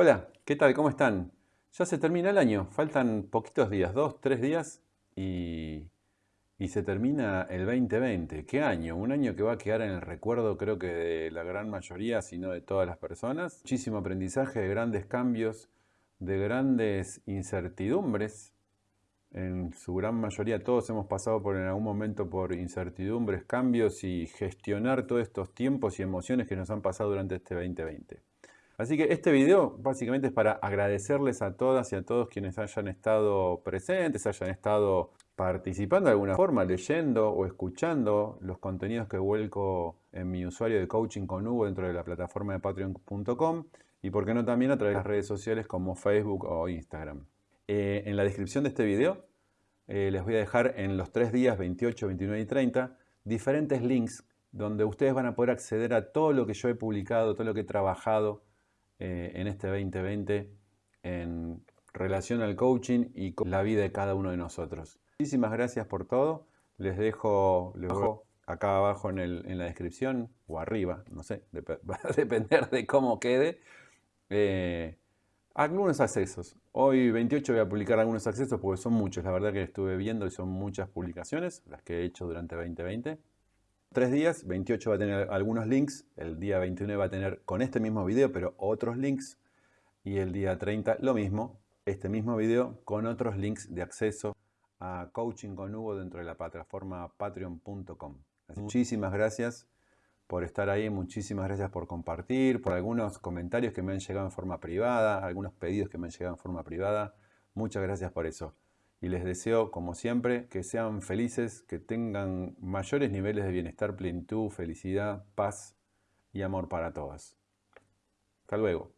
Hola, ¿qué tal? ¿Cómo están? Ya se termina el año, faltan poquitos días, dos, tres días y, y, se termina el 2020. ¿Qué año? Un año que va a quedar en el recuerdo creo que de la gran mayoría, si no de todas las personas. Muchísimo aprendizaje, de grandes cambios, de grandes incertidumbres. En su gran mayoría todos hemos pasado por en algún momento por incertidumbres, cambios y gestionar todos estos tiempos y emociones que nos han pasado durante este 2020. Así que este video básicamente es para agradecerles a todas y a todos quienes hayan estado presentes, hayan estado participando de alguna forma, leyendo o escuchando los contenidos que vuelco en mi usuario de coaching con Hugo dentro de la plataforma de patreon.com y por qué no también a través de las redes sociales como Facebook o Instagram. Eh, en la descripción de este video eh, les voy a dejar en los tres días 28, 29 y 30 diferentes links donde ustedes van a poder acceder a todo lo que yo he publicado, todo lo que he trabajado eh, en este 2020 en relación al coaching y con la vida de cada uno de nosotros. Muchísimas gracias por todo. Les dejo, acá abajo en, la descripción o arriba, no sé, va a depender de cómo quede, eh, algunos accesos. Hoy 28 voy a publicar algunos accesos porque son muchos, la verdad que estuve viendo y son muchas publicaciones las que he hecho durante 2020 tres días, 28 va a tener algunos links, el día 29 va a tener con este mismo video, pero otros links, y el día 30 lo mismo, este mismo video con otros links de acceso a Coaching con Hugo dentro de la plataforma patreon.com. Muchísimas gracias por estar ahí, muchísimas gracias por compartir, por algunos comentarios que me han llegado en forma privada, algunos pedidos que me han llegado en forma privada. Muchas gracias por eso y les deseo, como siempre, que sean felices, que tengan mayores niveles de bienestar, plenitud, felicidad, paz y amor para todas. Hasta luego.